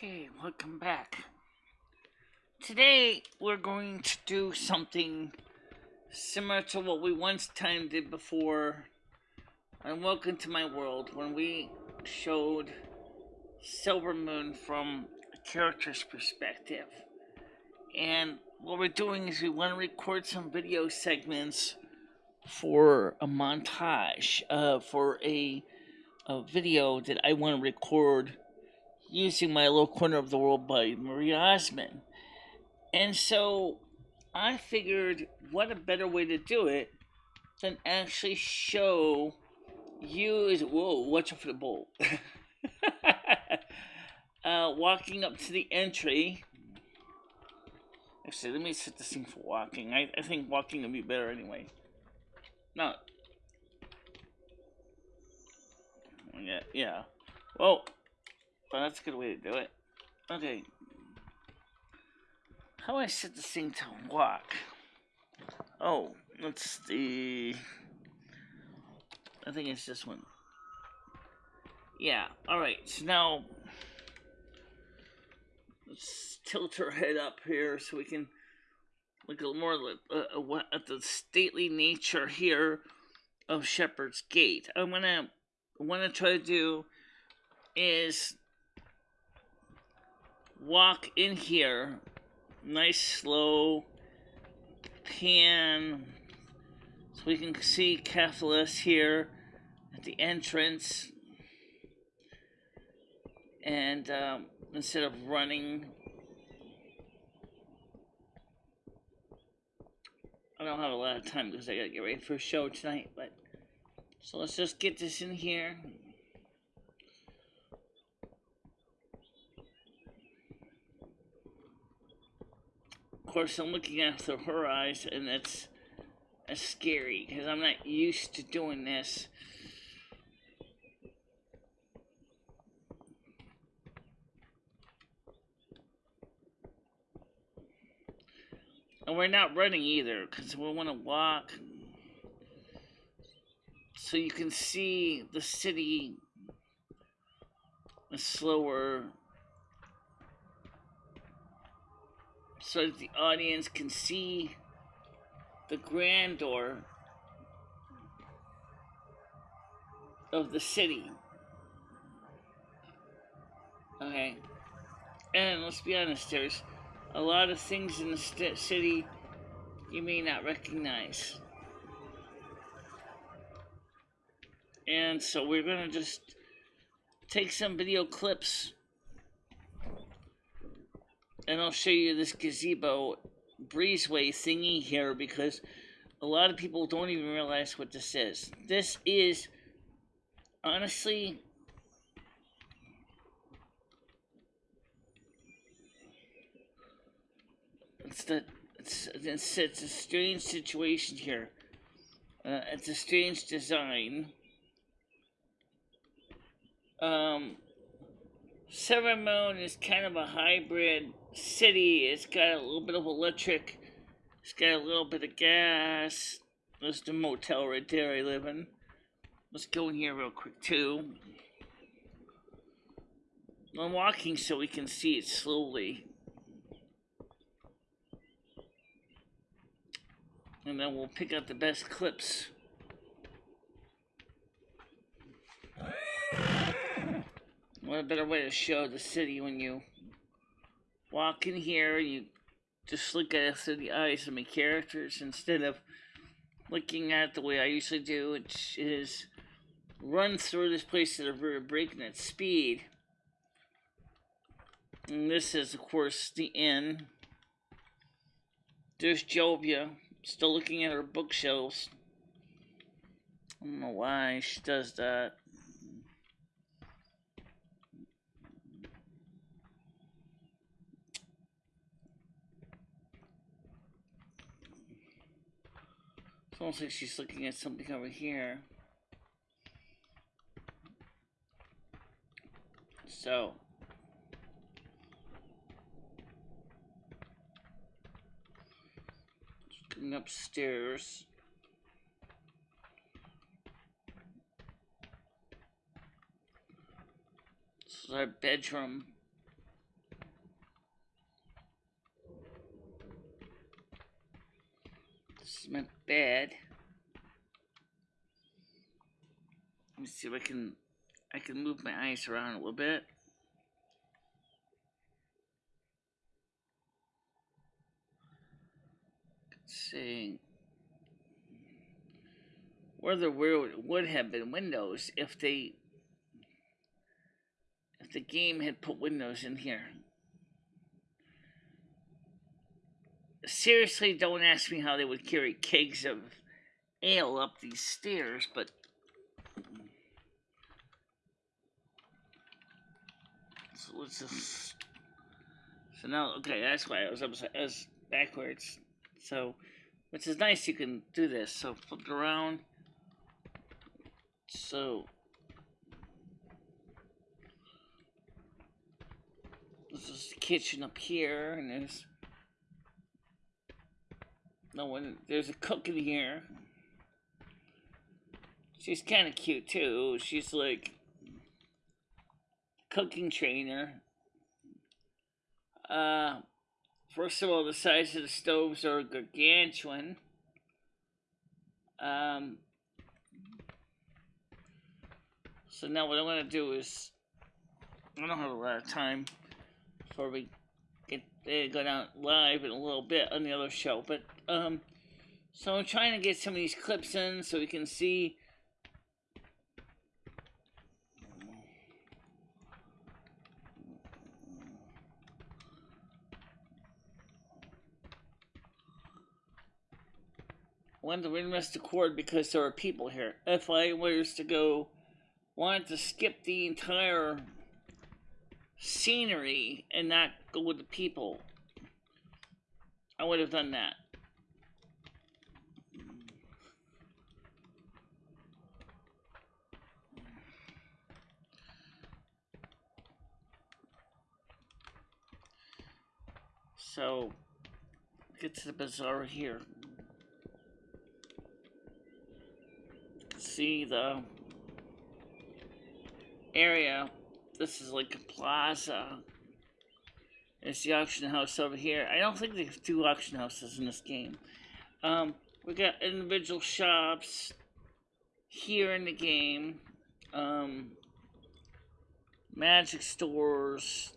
Okay, welcome back. Today we're going to do something similar to what we once time did before and Welcome to My World when we showed Silvermoon from a character's perspective. And what we're doing is we want to record some video segments for a montage, uh, for a, a video that I want to record using my little corner of the world by Marie Osmond. And so I figured what a better way to do it than actually show you is whoa, watch out for the bolt. uh, walking up to the entry. Actually, let me set this thing for walking. I, I think walking would be better anyway. No. Yeah, yeah. Well, well, that's a good way to do it. Okay. How do I set this thing to walk? Oh, let's see. I think it's this one. Yeah, alright, so now let's tilt her head up here so we can look a little more uh, uh at the stately nature here of Shepherd's Gate. I'm gonna want to try to do is walk in here, nice slow pan, so we can see Kael'thas here at the entrance. And um, instead of running, I don't have a lot of time because I gotta get ready for a show tonight, but so let's just get this in here. Of course, I'm looking at through her eyes, and that's, it's scary because I'm not used to doing this. And we're not running either because we want to walk so you can see the city a slower so that the audience can see the grandeur of the city. Okay. And let's be honest, there's a lot of things in the city you may not recognize. And so we're going to just take some video clips and I'll show you this gazebo breezeway thingy here because a lot of people don't even realize what this is. This is honestly it's the it's it's, a strange situation here. Uh, it's a strange design. Um, Silvermoon is kind of a hybrid city. It's got a little bit of electric. It's got a little bit of gas. There's the motel right there I live in. Let's go in here real quick too. I'm walking so we can see it slowly. And then we'll pick out the best clips. What a better way to show the city when you walk in here, you just look at it through the eyes of my characters instead of looking at the way I usually do, which is run through this place at a very breakneck speed. And this is, of course, the inn. There's Jovia, still looking at her bookshelves. I don't know why she does that. Almost like she's looking at something over here. So. Going upstairs. This is our bedroom. This is my bed. Let me see if I can I can move my eyes around a little bit. see where there would have been windows if they if the game had put windows in here. Seriously, don't ask me how they would carry kegs of ale up these stairs, but so let's just so now okay, that's why I was upside I was backwards. So which is nice you can do this. So flip around. So this is the kitchen up here and there's no one there's a cook in here. She's kinda cute too. She's like cooking trainer. Uh First of all, the size of the stoves are gargantuan. Um, so now what I'm to do is, I don't have a lot of time before we get they go down live in a little bit on the other show, but um, so I'm trying to get some of these clips in so we can see wanted to reinvest the cord because there are people here. If I was to go, wanted to skip the entire scenery and not go with the people, I would have done that. So, get to the bazaar here. see the area. This is like a plaza. It's the auction house over here. I don't think there's two auction houses in this game. Um, we got individual shops here in the game. Um, magic stores.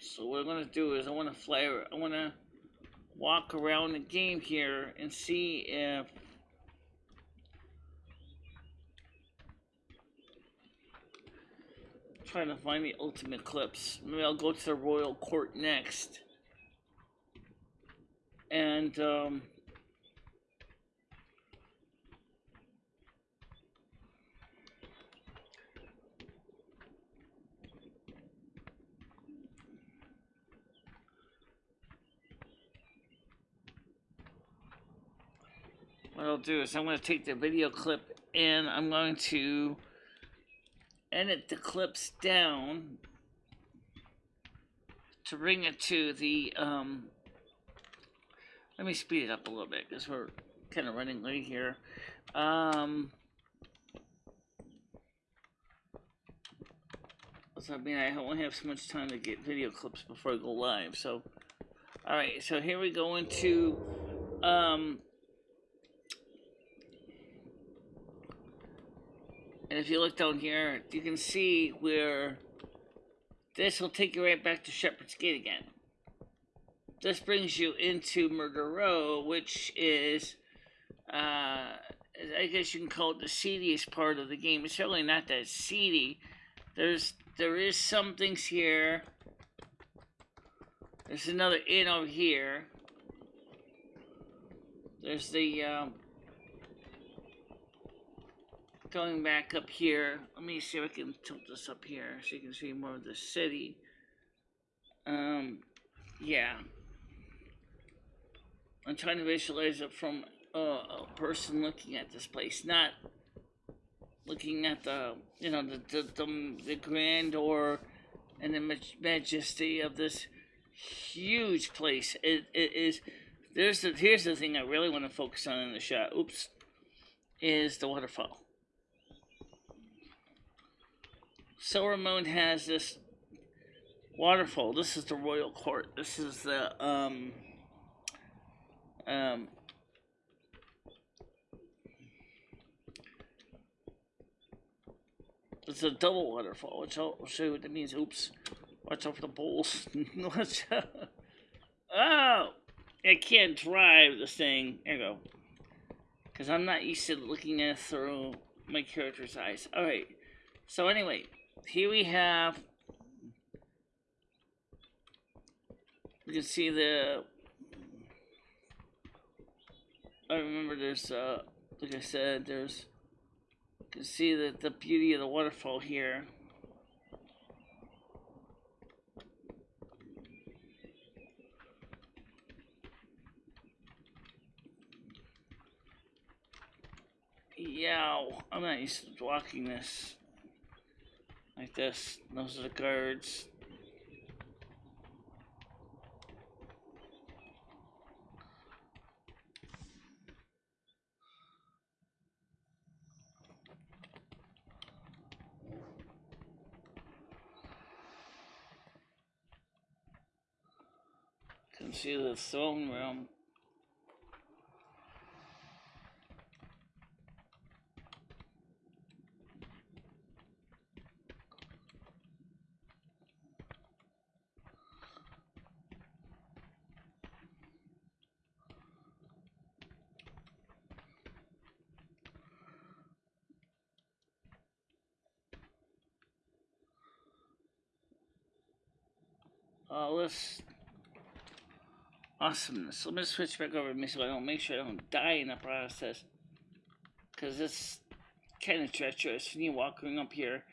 So what I'm gonna do is I want to fly. I want to walk around the game here and see if trying to find the ultimate clips. Maybe I'll go to the royal court next. And um what I'll do is I'm going to take the video clip and I'm going to edit the clips down to bring it to the, um, let me speed it up a little bit because we're kind of running late here. Um, so I mean, I only have so much time to get video clips before I go live. So, all right, so here we go into, um, And if you look down here, you can see where this will take you right back to Shepherd's Gate again. This brings you into Murder Row, which is, uh, I guess you can call it the seediest part of the game. It's certainly not that seedy. There's, there is some things here. There's another inn over here. There's the, um, going back up here, let me see if I can tilt this up here so you can see more of the city. Um, yeah. I'm trying to visualize it from uh, a person looking at this place, not looking at the, you know, the, the, the, the grandeur and the majesty of this huge place. It, it is, there's the, here's the thing I really want to focus on in the shot, oops, is the waterfall. Silvermoon has this waterfall. This is the royal court. This is the um um It's a double waterfall, which I'll show you what that means. Oops. Watch out for the bowls. Watch out. Oh! I can't drive this thing. There you go. Because I'm not used to looking at it through my character's eyes. Alright. So anyway, here we have... You can see the... I remember there's, uh, like I said, there's... You can see the, the beauty of the waterfall here. Yeah, I'm not used to walking this. This. Those are the guards. Can see the throne room. Uh, all this awesomeness. Let me switch back over to me so I don't make sure I don't die in the process. Because it's kind of treacherous when you're walking up here.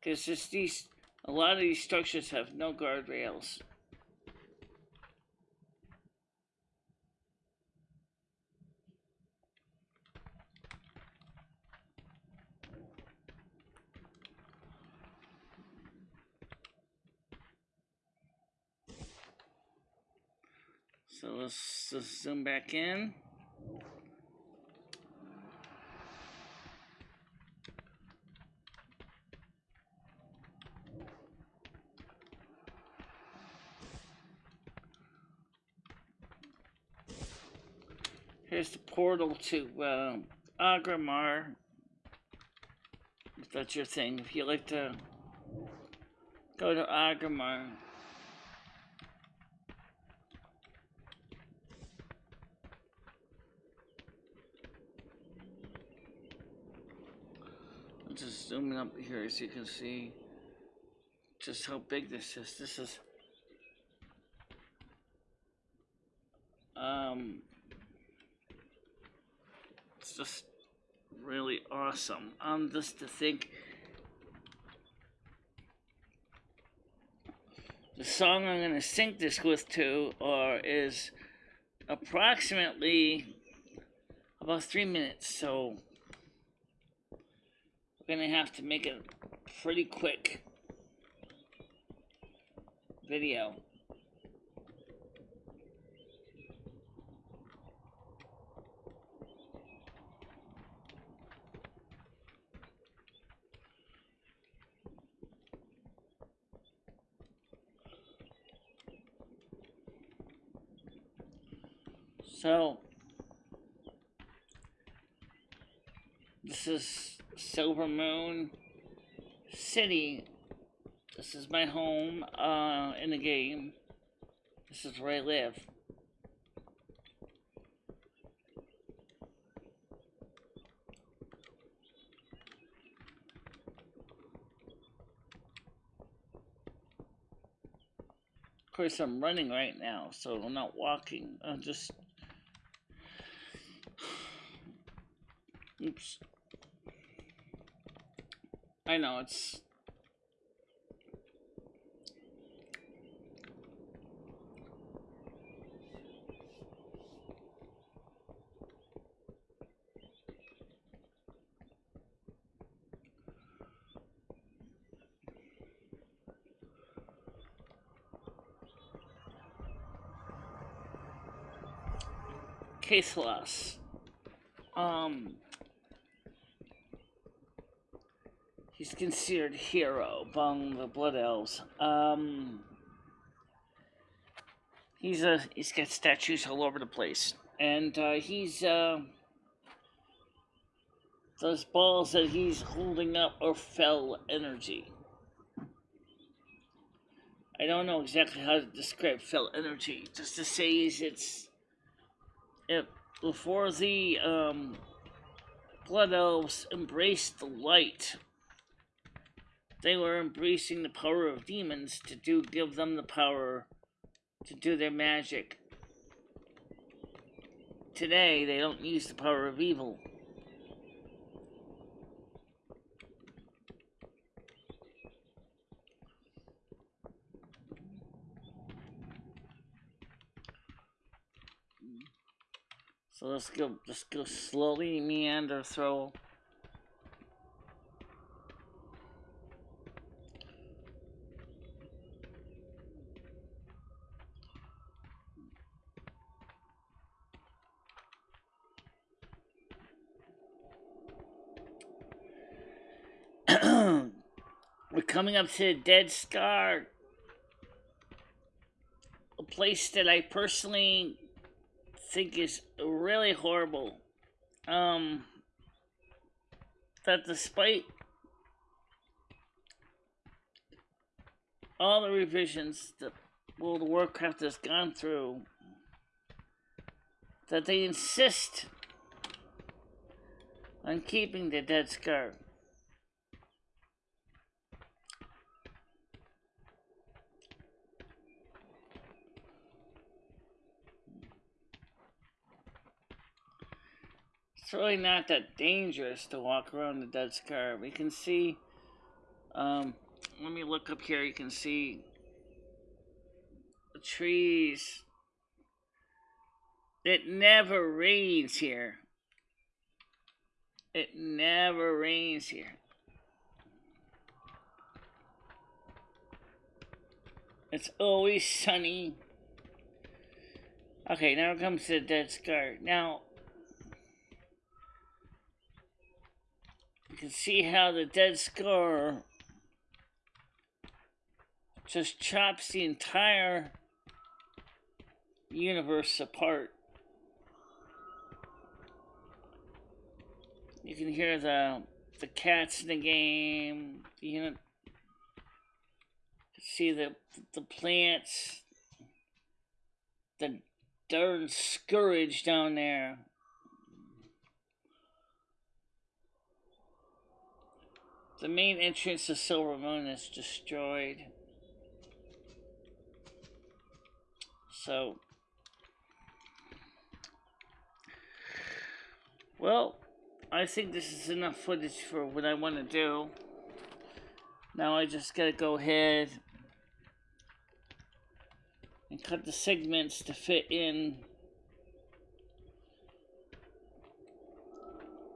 Because just these, a lot of these structures have no guardrails. So let's just zoom back in. Here's the portal to uh, Agramar. If that's your thing, if you like to go to Agramar. Just zooming up here so you can see just how big this is. This is um it's just really awesome. Um just to think the song I'm gonna sync this with to or is approximately about three minutes so gonna have to make a pretty quick video. So, this is Silvermoon City. This is my home uh, in the game. This is where I live. Of course, I'm running right now, so I'm not walking. I'm just... Oops. I know, it's... Kael'thas. Um, considered hero among the Blood Elves. Um, He's a he's got statues all over the place, and uh, he's uh, those balls that he's holding up are fel energy. I don't know exactly how to describe fel energy. Just to say is it's it before the um, blood elves embraced the light. They were embracing the power of demons to do give them the power to do their magic. Today, they don't use the power of evil. So let's go, just go slowly meander through. We're coming up to the Dead Scar. A place that I personally think is really horrible. Um, that despite all the revisions that World of Warcraft has gone through, that they insist on keeping the Dead Scar. It's really not that dangerous to walk around the dead scar. We can see, um, let me look up here, you can see the trees. It never rains here. It never rains here. It's always sunny. Okay, now comes the dead scar. Now, can see how the dead scar just chops the entire universe apart. You can hear the the cats in the game. You know, see the the plants, the darn scourge down there. The main entrance to Silvermoon is destroyed. So, well, I think this is enough footage for what I want to do. Now I just gotta go ahead and cut the segments to fit in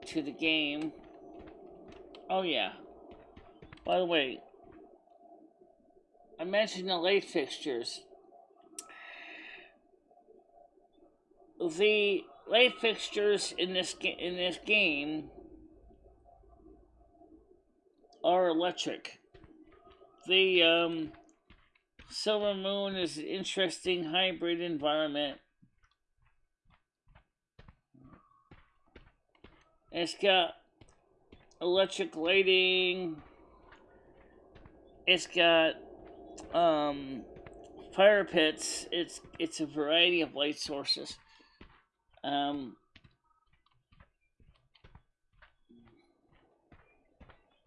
to the game. Oh yeah. By the way, I mentioned the light fixtures. The light fixtures in this in this game are electric. The um, Silvermoon is an interesting hybrid environment. It's got electric lighting it's got um, fire pits. It's it's a variety of light sources. Um,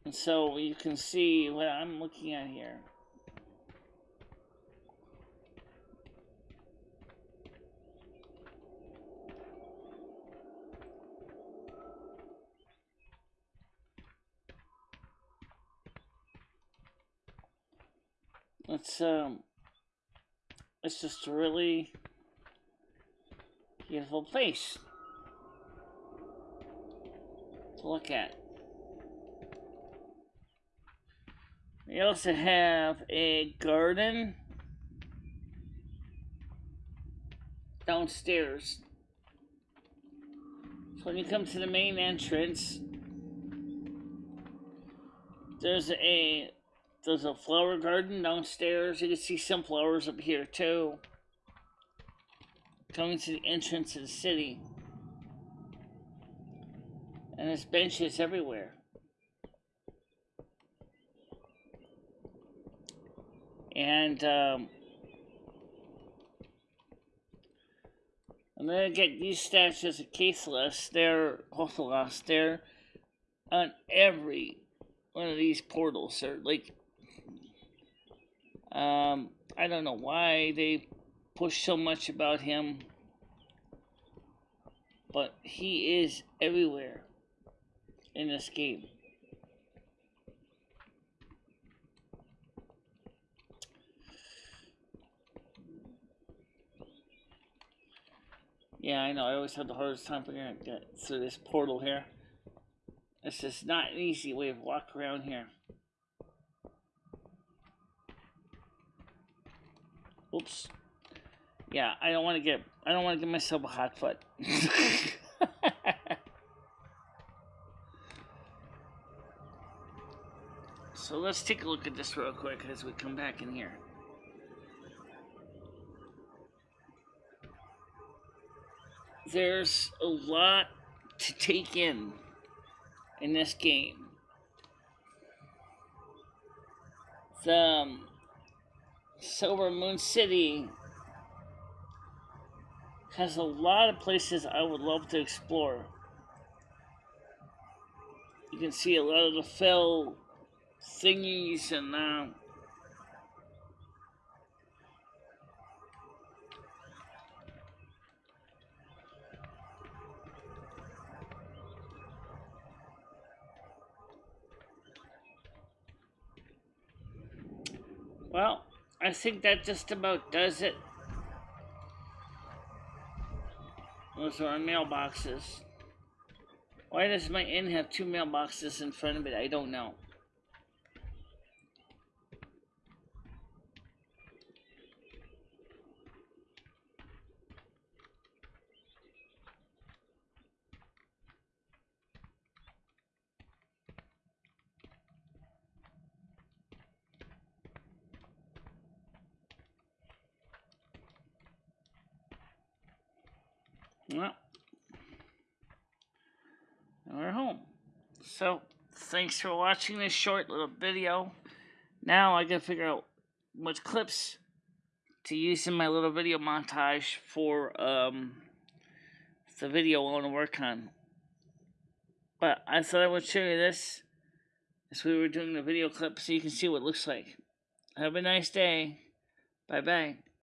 and so you can see what I'm looking at here. It's um it's just a really beautiful place to look at. We also have a garden downstairs. So when you come to the main entrance, there's a there's a flower garden downstairs. You can see some flowers up here too. coming to the entrance of the city. And there's benches everywhere. And um, I'm gonna get these statues of Kael'thas. They're Hothelos. They're on every one of these portals. They're like, um, I don't know why they push so much about him, but he is everywhere in this game. Yeah, I know. I always have the hardest time figuring out through this portal here. It's just not an easy way to walk around here. Oops. Yeah, I don't want to get. I don't want to give myself a hot foot. so let's take a look at this real quick as we come back in here. there's a lot to take in in this game. The um, Silvermoon City has a lot of places I would love to explore. You can see a lot of the fel thingies and uh, Well, I think that just about does it. Those are our mailboxes. Why does my inn have two mailboxes in front of it? I don't know. Well, we're home. So, thanks for watching this short little video. Now I gotta figure out which clips to use in my little video montage for um, the video I want to work on. But I thought I would show you this as we were doing the video clip so you can see what it looks like. Have a nice day. Bye bye.